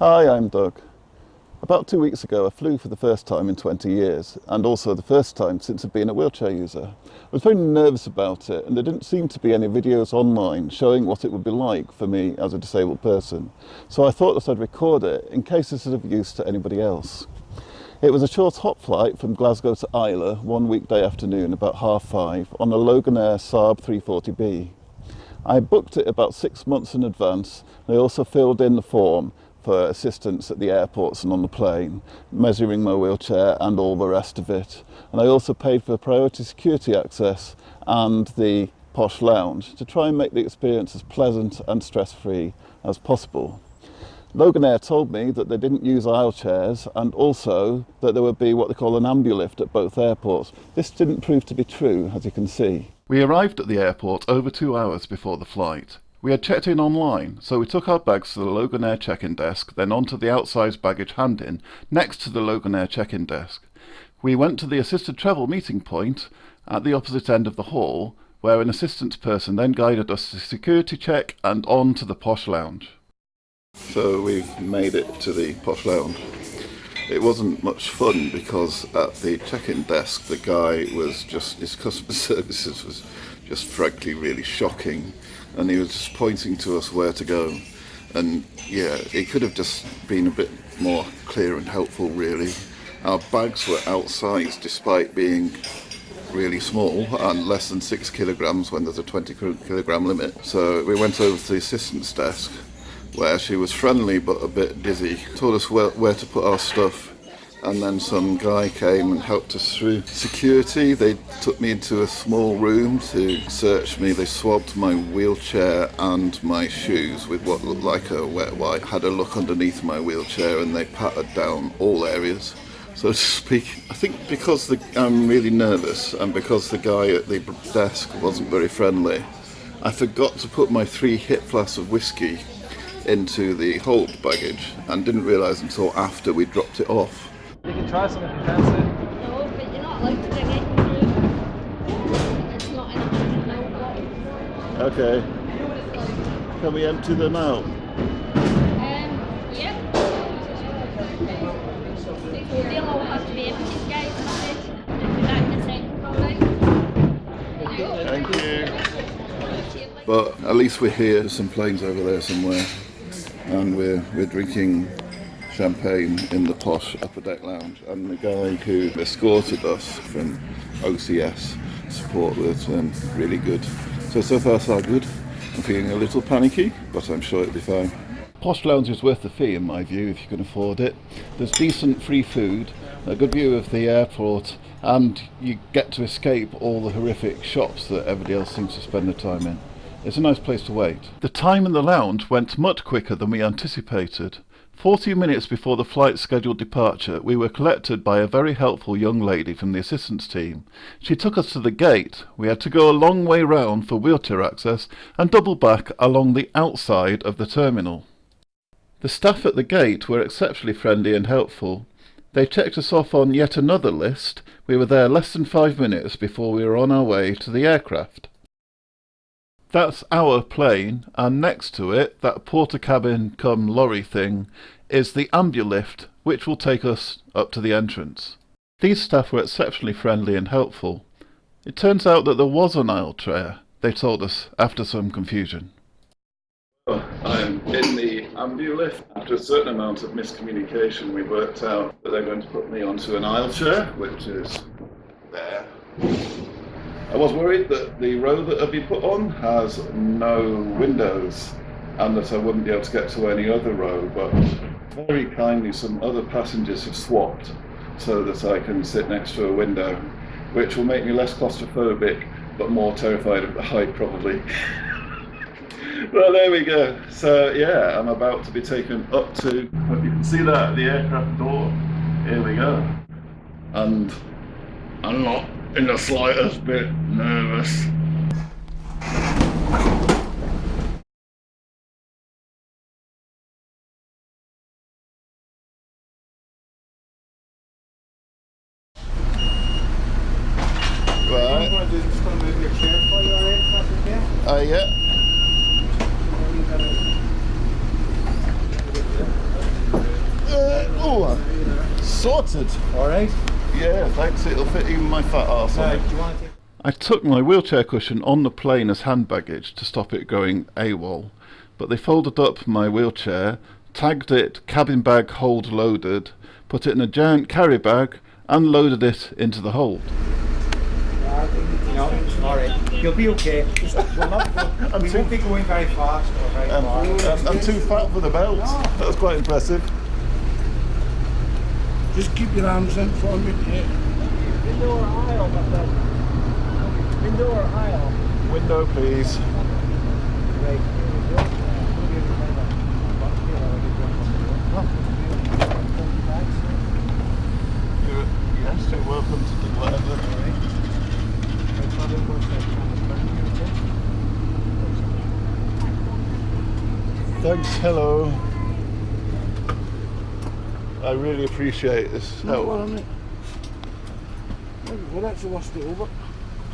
Hi, I'm Doug. About two weeks ago, I flew for the first time in 20 years, and also the first time since I've been a wheelchair user. I was very nervous about it, and there didn't seem to be any videos online showing what it would be like for me as a disabled person. So I thought that I'd record it in case this is of use to anybody else. It was a short hop flight from Glasgow to Islay one weekday afternoon about half five on a Loganair Saab 340B. I booked it about six months in advance. and I also filled in the form for assistance at the airports and on the plane, measuring my wheelchair and all the rest of it. And I also paid for priority security access and the posh lounge to try and make the experience as pleasant and stress-free as possible. Loganair told me that they didn't use aisle chairs and also that there would be what they call an ambulift at both airports. This didn't prove to be true, as you can see. We arrived at the airport over two hours before the flight. We had checked in online, so we took our bags to the Loganair check-in desk, then onto the outside baggage hand-in, next to the Loganair check-in desk. We went to the assisted travel meeting point at the opposite end of the hall, where an assistance person then guided us to security check and on to the posh lounge. So we've made it to the posh lounge. It wasn't much fun because at the check-in desk the guy was just, his customer services was just frankly really shocking and he was just pointing to us where to go. And yeah, it could have just been a bit more clear and helpful really. Our bags were outsized despite being really small and less than six kilograms when there's a 20 kilogram limit. So we went over to the assistant's desk where she was friendly but a bit dizzy. Told us where, where to put our stuff and then some guy came and helped us through security. They took me into a small room to search me. They swabbed my wheelchair and my shoes with what looked like a wet wipe. Had a look underneath my wheelchair and they patted down all areas. So to speak, I think because the, I'm really nervous and because the guy at the desk wasn't very friendly, I forgot to put my three hip flasks of whiskey into the hold baggage and didn't realise until after we dropped it off. You can try some if you fancy. No, but you're not allowed to bring it. It's not in Okay. Can we empty them out? Um, yeah. They'll all to be emptied, guys. If that the technical right. Thank you. But at least we're here. There's some planes over there somewhere, and we're we're drinking champagne in the posh upper deck lounge and the guy who escorted us from OCS support was um, really good. So, so far so good. I'm feeling a little panicky, but I'm sure it'll be fine. Posh Lounge is worth the fee in my view if you can afford it. There's decent free food, a good view of the airport and you get to escape all the horrific shops that everybody else seems to spend their time in. It's a nice place to wait. The time in the lounge went much quicker than we anticipated. Forty minutes before the flight's scheduled departure, we were collected by a very helpful young lady from the assistance team. She took us to the gate. We had to go a long way round for wheelchair access and double back along the outside of the terminal. The staff at the gate were exceptionally friendly and helpful. They checked us off on yet another list. We were there less than five minutes before we were on our way to the aircraft. That's our plane, and next to it, that porter cabin come lorry thing, is the ambulift, which will take us up to the entrance. These staff were exceptionally friendly and helpful. It turns out that there was an aisle chair, they told us after some confusion. I'm in the ambulift. After a certain amount of miscommunication, we worked out that they're going to put me onto an aisle chair, which is there. I was worried that the row that I'd be put on has no windows and that I wouldn't be able to get to any other row, but very kindly some other passengers have swapped so that I can sit next to a window, which will make me less claustrophobic but more terrified of the height probably. well, there we go. So yeah, I'm about to be taken up to, hope you can see that, the aircraft door. Here we go. And not in the slightest bit nervous. Right. I'm just going to move your chair for you, alright? That's? Uh, yeah. Oh, sorted. All right. Yeah, thanks. It'll fit even my fat arse on it. you to? I took my wheelchair cushion on the plane as hand baggage to stop it going AWOL, but they folded up my wheelchair, tagged it cabin bag hold loaded, put it in a giant carry bag, and loaded it into the hold. No. All right. You'll be okay. We'll not go, we won't be going very fast or very Um, far. I'm, I'm too fat for the belt. That was quite impressive. Just keep your arms in for me. Yeah. Window or aisle? but that- Window or aisle? Window, please. Right. Here we go. You're, yes, you're welcome to do whatever. Thanks, hello. I really appreciate this No, well, help. I mean, well, that's the worst it over.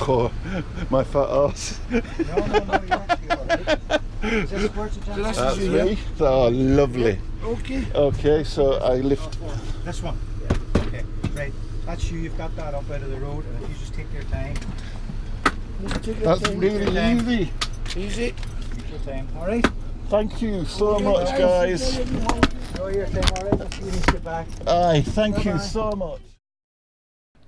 Oh, my fat ass. No, no, no, you're actually all right. Is this where that's That's you, me. Oh, lovely. Okay. Okay, so I lift. This one? Yeah. Okay, right. That's you. You've got that up out of the road, and if you just take your time, Take your That's time. really time. easy. Easy. take your time. All right? Thank you so much, guys. Oh, Enjoy your time, all right? I'll see you get back. Aye, thank you Bye-bye. so much.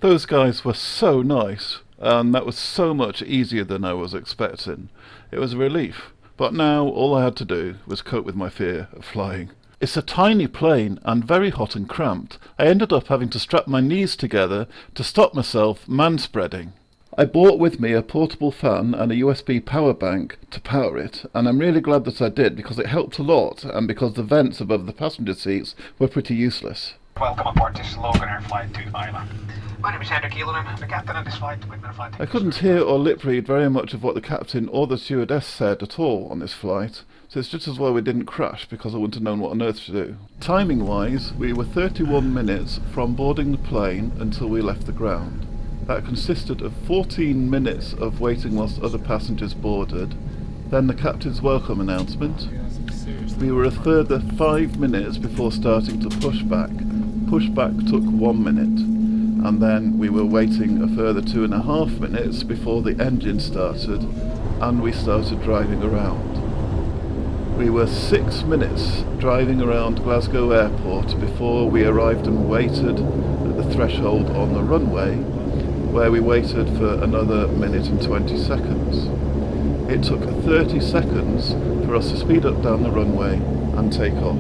Those guys were so nice, and that was so much easier than I was expecting. It was a relief. But now all I had to do was cope with my fear of flying. It's a tiny plane and very hot and cramped. I ended up having to strap my knees together to stop myself man spreading. I brought with me a portable fan and a USB power bank to power it, and I'm really glad that I did because it helped a lot and because the vents above the passenger seats were pretty useless. Welcome aboard this Loganair Flight to Islay. My name is Henrik Elonen. I'm the captain of this flight. We've been flying I couldn't hear or lip read very much of what the captain or the stewardess said at all on this flight, so it's just as well we didn't crash because I wouldn't have known what on earth to do. Timing wise, we were 31 minutes from boarding the plane until we left the ground. That consisted of 14 minutes of waiting whilst other passengers boarded, then the captain's welcome announcement. We were a further 5 minutes before starting to push back. Push back took 1 minute and then we were waiting a further two and a half minutes before the engine started and we started driving around. We were six minutes driving around Glasgow Airport before we arrived and waited at the threshold on the runway where we waited for another minute and 20 seconds. It took 30 seconds for us to speed up down the runway and take off.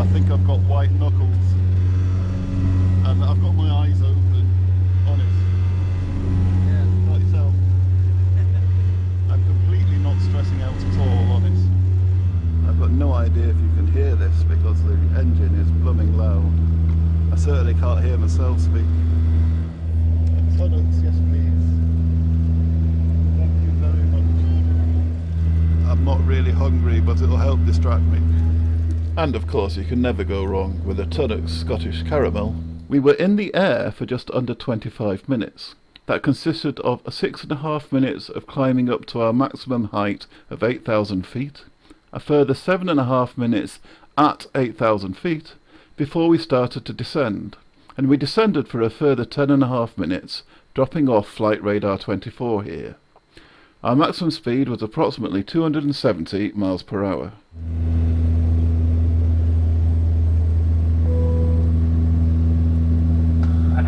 I think I've got white knuckles. And I've got my eyes open. Honest. Yeah. Like yourself. I'm completely not stressing out at all, honest. I've got no idea if you can hear this because the engine is blooming loud. I certainly can't hear myself speak. Products, yes please. Thank you very much. I'm not really hungry, but it'll help distract me. And of course, you can never go wrong with a Tunnocks Scottish Caramel. We were in the air for just under 25 minutes. That consisted of six and a half minutes of climbing up to our maximum height of 8,000 feet, a further seven and a half minutes at 8,000 feet before we started to descend, and we descended for a further ten and a half minutes, dropping off Flight Radar 24 here. Our maximum speed was approximately 270 miles per hour.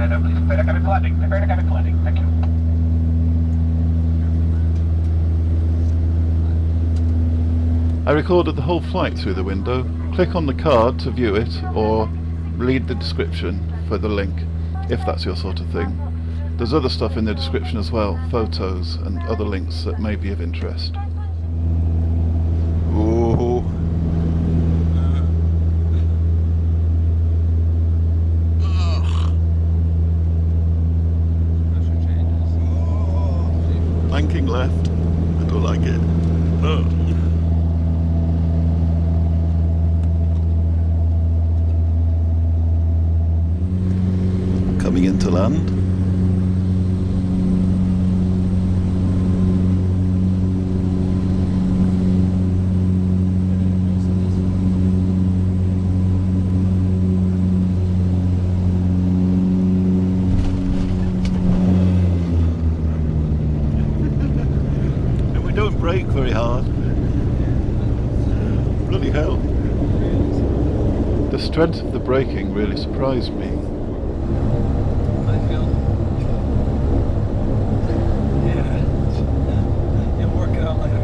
Please landing. Prepare landing. Thank you. I recorded the whole flight through the window. Click on the card to view it, or read the description for the link, if that's your sort of thing. There's other stuff in the description as well, photos and other links that may be of interest. Banking left. I don't like it. Ugh. Coming into land. And we don't brake very hard. Bloody hell. The strength of the braking really surprised me. I feel. Yeah. You'll work it out later.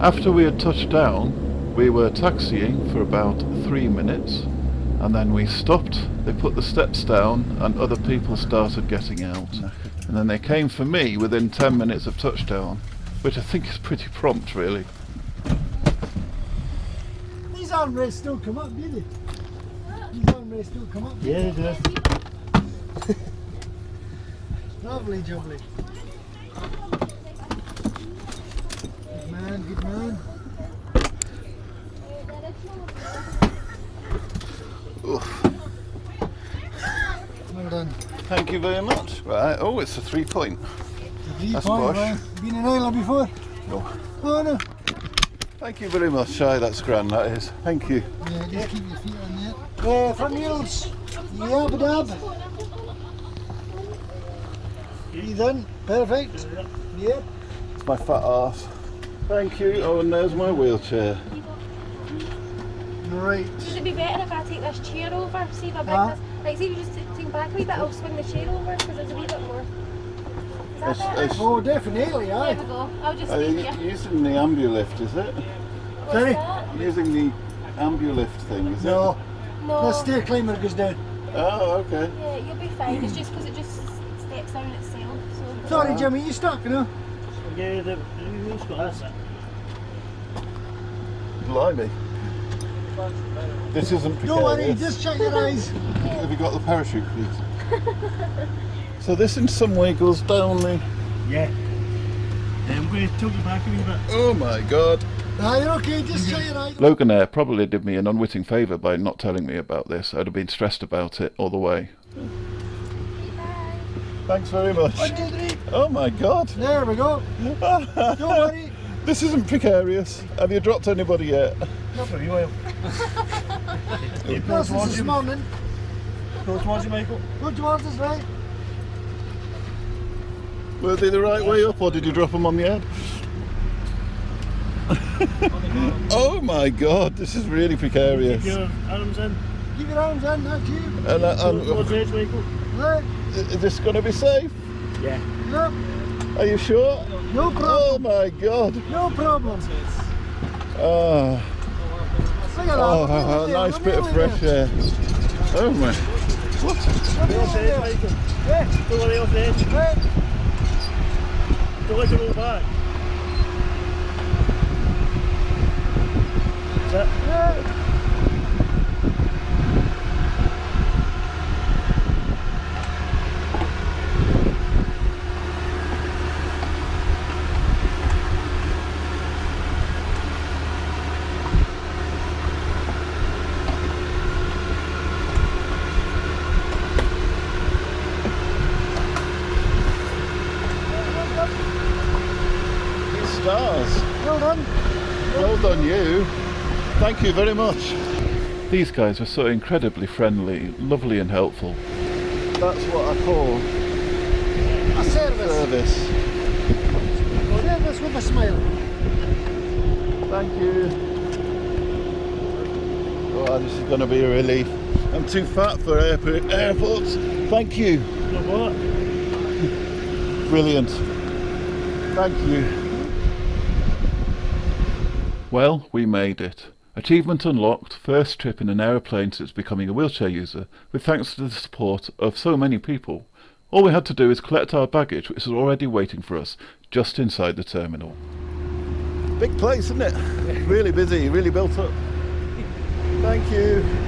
After we had touched down, we were taxiing for about three minutes, and then we stopped, they put the steps down, and other people started getting out. And then they came for me within 10 minutes of touchdown, which I think is pretty prompt, really. These armrests still come up, do they? These armrests still come up. Yeah, they do. Lovely jubbly. Good man, good man. Oof. Well done. Thank you very much. Right. Oh, it's a three point. Three That's point, right? Been in Ireland before? No. Oh no. Thank you very much. Aye, that's grand, that is. Thank you. Yeah, just keep your feet on there. Uh, front wheels. Yab dab. Breathe in. Perfect. Yep. It's my fat ass. Thank you. Oh, and there's my wheelchair. Right. Would it be better if I take this chair over? See if I bring Huh? this. Like, see if you just t- take back a wee bit, I'll swing the chair over because there's a wee bit more. Is that It's, it's, Oh, definitely, There aye. we go. I'll just uh, are you using the ambulift, is it? What's Sorry? that? Using the ambulift thing, is No, No. the stair climber goes down. Oh, okay. Yeah, you'll be fine. It's just because it just steps down itself. So. Sorry, Jimmy, you stuck, you know? Yeah, the wheel's got that's. Blimey. This isn't Don't worry, just shut your eyes. Have you got the parachute, please? so this in some way goes down the... Yeah. Yeah, I'm going to tilt you back a wee bit. Oh my god. Ah, you're okay, just shut your eyes. Loganair probably did me an unwitting favour by not telling me about this. I'd have been stressed about it all the way. Thanks very much. One, two, three. Oh my god. There we go. Don't worry. This isn't precarious. Have you dropped anybody yet? Not for a wee while. Yeah, go This is towards this you. morning. Go towards you, Michael. Go towards us, right? Were they the right way up or did you drop them on the head? oh my god, this is really precarious. Keep your arms in. Keep your arms in, that's you. And, uh, Towards and, the edge, Michael. Right. is this going to be safe? Yeah. Yep. Are you sure? No problem. Oh my god. No problem. Oh, Look at that. oh, we're a nearly nice there, bit we're of nearly fresh there. air. Oh my. What? We're Off the nearly edge, there. Michael. Yeah. Don't worry, off the edge. Right. Don't let it roll back. That's it. Yeah. Stars. Well done. Well done, you. Thank you very much. These guys were so incredibly friendly, lovely and helpful. That's what I call A service. service. Service with a smile. Thank you. Oh, this is going to be a relief. I'm too fat for airport, airports. Thank you. No what? Brilliant. Thank you. Well, we made it. Achievement unlocked, first trip in an aeroplane since becoming a wheelchair user, with thanks to the support of so many people. All we had to do is collect our baggage, which was already waiting for us just inside the terminal. Big place, isn't it? Really busy, really built up. Thank you.